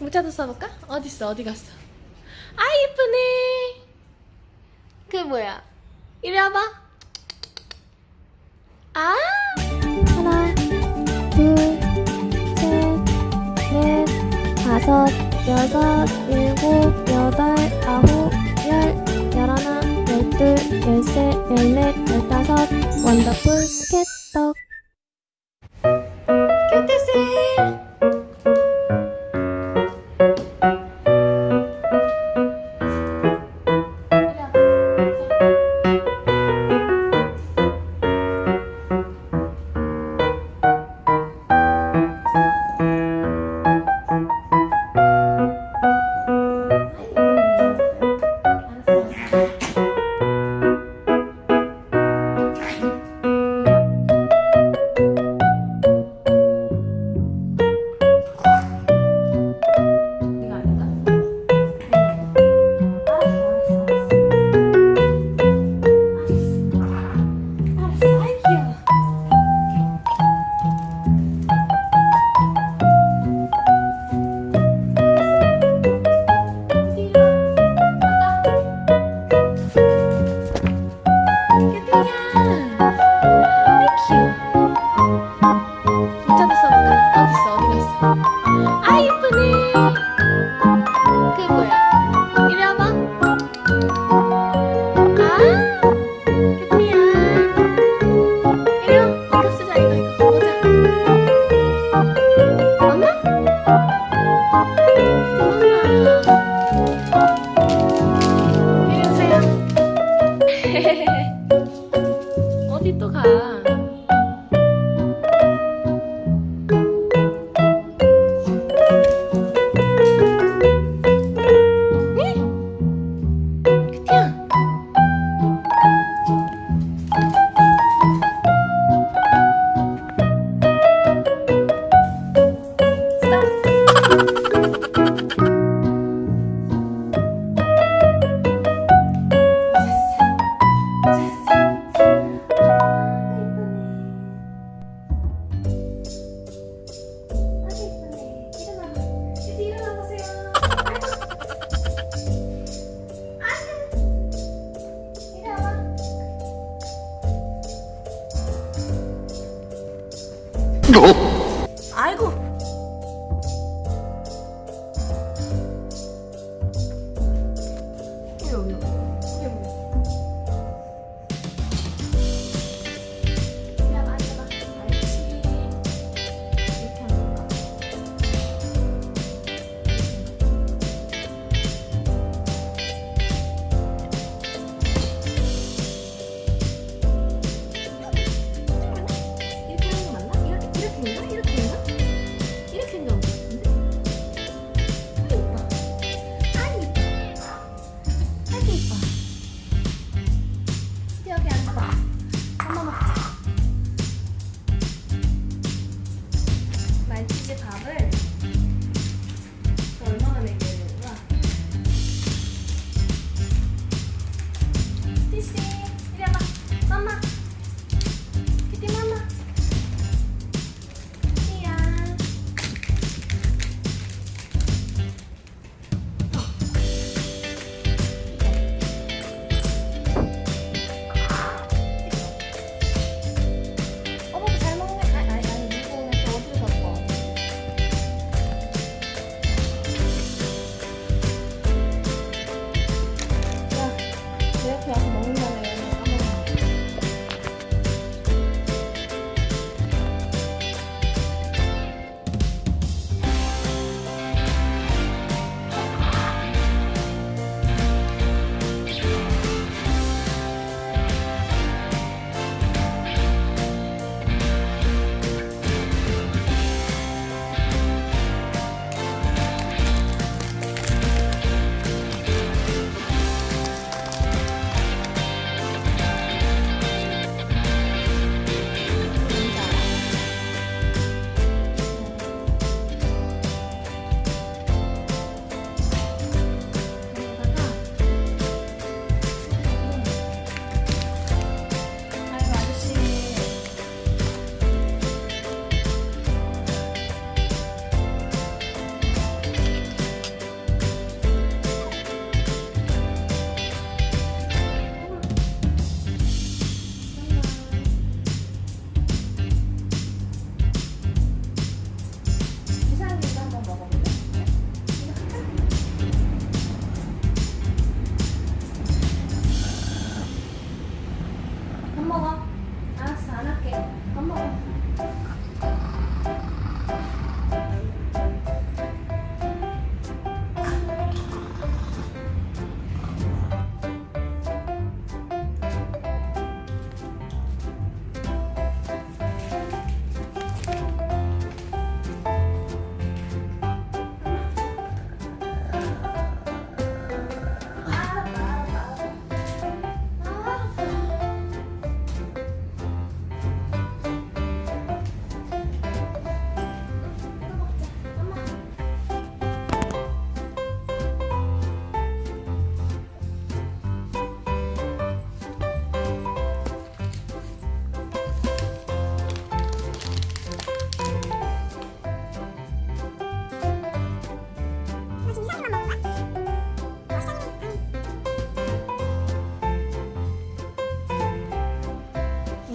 문자도 써볼까? 어딨어? 어디 갔어? 아 예쁘네 그 뭐야 이리 와봐 아 하나 둘셋넷 다섯 여섯 일곱 여덟 아홉 열 열하나 열둘 열셋 열넷 열다섯 원더풀 캣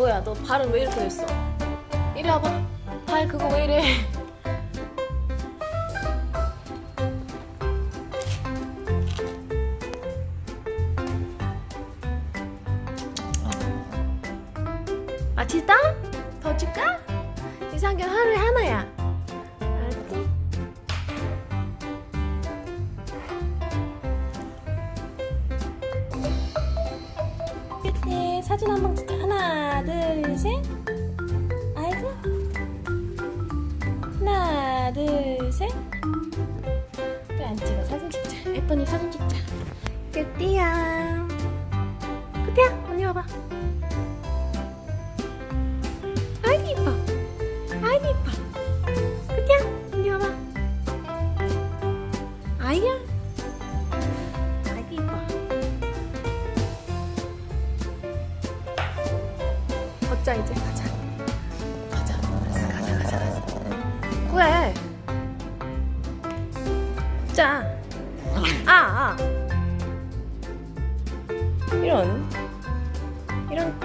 뭐야 너 발은 왜 이렇게 됐어 이리 와봐 발 그거 왜 이래 맛있다? 더 줄까? 사진 한 방 찍자. 하나 둘셋. 아이고. 하나 둘셋. 왜안 찍어. 사진 찍자. 예쁜이 사진 찍자. 끝이야. 끝이야 언니 와봐 걷자 이제 가자. 가자. 알았어 가자 가자 가자. 왜 걷자. 아, 아. 이런. 이런.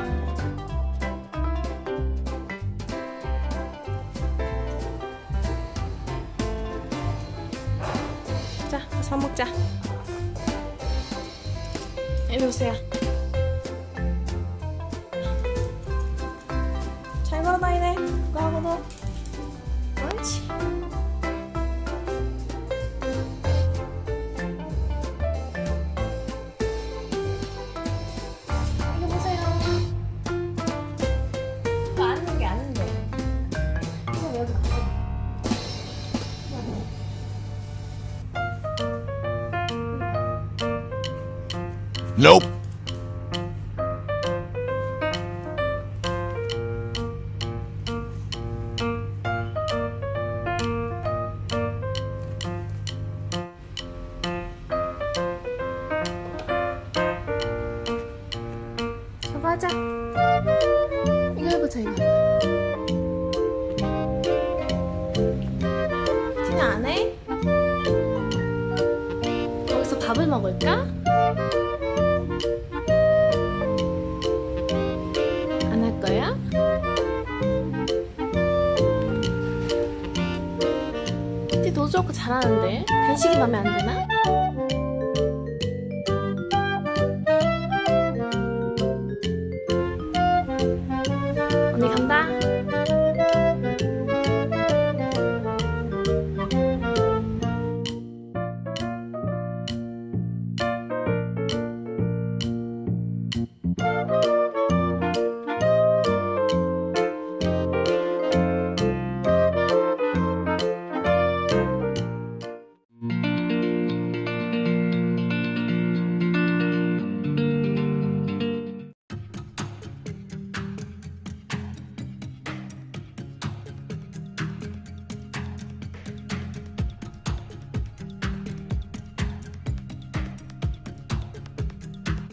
자 밥 먹자. 이리 오세요 하고도 옳지. 이거 보세요. Nope. 하자 이거 해보자 이거 티나 안 해? 여기서 밥을 먹을까? 안 할 거야? 티 도저 좋고 잘하는데 간식이 맘에 안 드나?